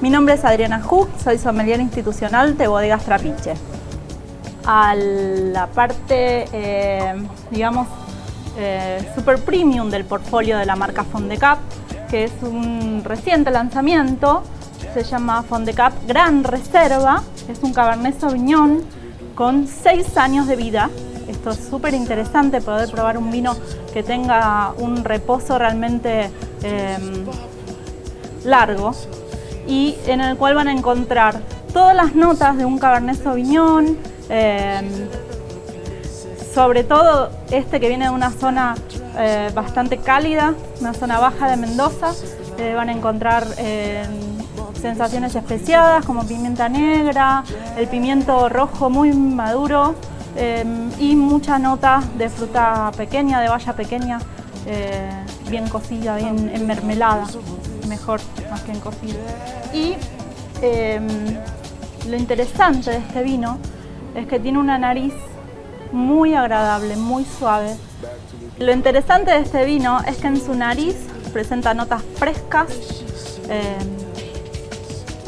Mi nombre es Adriana Hook, soy sommelier institucional de Bodegas Trapiche. A la parte, eh, digamos, eh, super premium del portfolio de la marca Fondecap, que es un reciente lanzamiento, se llama Fondecap Gran Reserva, es un Cabernet Sauvignon con 6 años de vida. Esto es súper interesante, poder probar un vino que tenga un reposo realmente eh, largo y en el cual van a encontrar todas las notas de un Cabernet Sauvignon, eh, sobre todo este que viene de una zona eh, bastante cálida, una zona baja de Mendoza, eh, van a encontrar sensaciones especiadas como pimienta negra, el pimiento rojo muy maduro y mucha nota de fruta pequeña, de valla pequeña, bien cocida, bien en mermelada mejor más que en cocina. Y em, lo interesante de este vino es que tiene una nariz muy agradable, muy suave. Lo interesante de este vino es que en su nariz presenta notas frescas, em,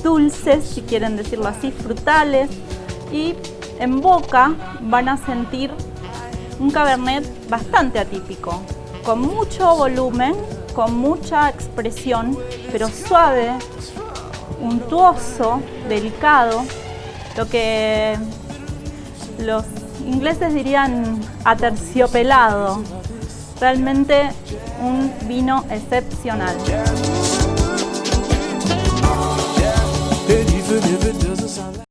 dulces, si quieren decirlo así, frutales, y en boca van a sentir un cabernet bastante atípico, con mucho volumen, con mucha expresión, pero suave, untuoso, delicado, lo que los ingleses dirían aterciopelado, realmente un vino excepcional.